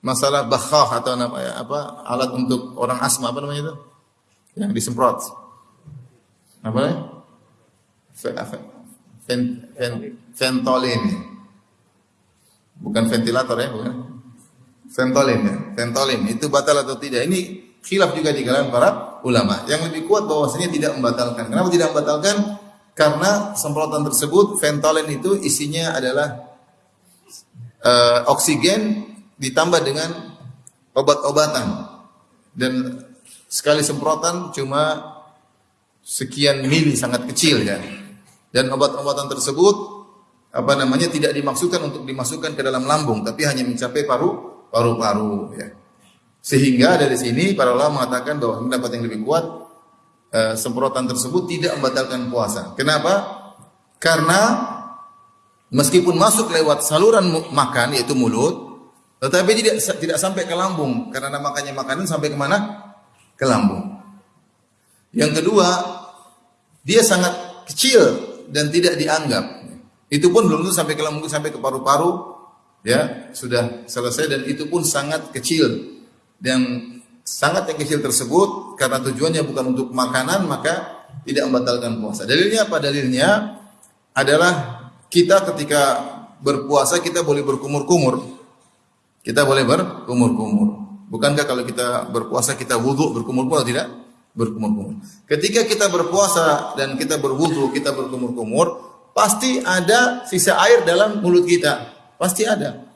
masalah bakhah atau apa, apa alat untuk orang asma apa namanya itu? Yang disemprot. Apa namanya? Ventolin. Bukan ventilator ya, bukan. Ventolin ya. Ventolin itu batal atau tidak? Ini khilaf juga di kalangan para ulama. Yang lebih kuat bahwasanya tidak membatalkan. Kenapa tidak membatalkan? Karena semprotan tersebut Ventolin itu isinya adalah uh, oksigen ditambah dengan obat-obatan. Dan sekali semprotan cuma sekian mili sangat kecil ya. Dan obat-obatan tersebut apa namanya tidak dimaksudkan untuk dimasukkan ke dalam lambung tapi hanya mencapai paru paru-paru ya. Sehingga dari sini para ulama mengatakan bahwa pendapat yang lebih kuat uh, semprotan tersebut tidak membatalkan puasa. Kenapa? Karena Meskipun masuk lewat saluran makan yaitu mulut, tetapi tidak tidak sampai ke lambung karena makanya makanan sampai ke mana? Ke lambung. Yang kedua, dia sangat kecil dan tidak dianggap. Itu pun belum tentu sampai ke lambung, sampai ke paru-paru, ya sudah selesai dan itu pun sangat kecil dan sangat yang kecil tersebut karena tujuannya bukan untuk makanan maka tidak membatalkan puasa. Dalilnya apa? Dalilnya adalah kita ketika berpuasa kita boleh berkumur-kumur. Kita boleh berkumur-kumur. Bukankah kalau kita berpuasa kita wudhu berkumur-kumur tidak? Berkumur-kumur. Ketika kita berpuasa dan kita berwudhu, kita berkumur-kumur, pasti ada sisa air dalam mulut kita. Pasti ada.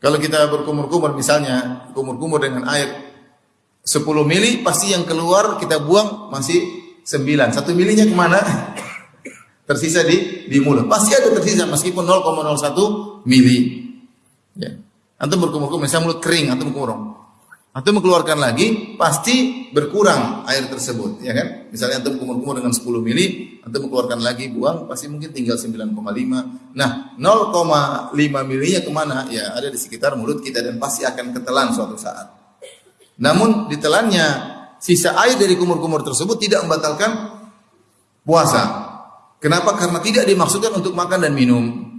Kalau kita berkumur-kumur misalnya, kumur-kumur dengan air 10 mili, pasti yang keluar kita buang masih 9. Satu milinya ke mana? tersisa di di mulut. Pasti ada tersisa meskipun 0,01 mili. Ya. Antum berkumur-kumur, misalnya mulut kering, antum berkumur. Antum mengeluarkan lagi, pasti berkurang air tersebut, ya kan? Misalnya antum kumur-kumur dengan 10 mili, antum mengeluarkan lagi, buang, pasti mungkin tinggal 9,5. Nah, 0,5 milinya ke mana? Ya, ada di sekitar mulut kita dan pasti akan ketelan suatu saat. Namun ditelannya sisa air dari kumur-kumur tersebut tidak membatalkan puasa. Kenapa? Karena tidak dimaksudkan untuk makan dan minum.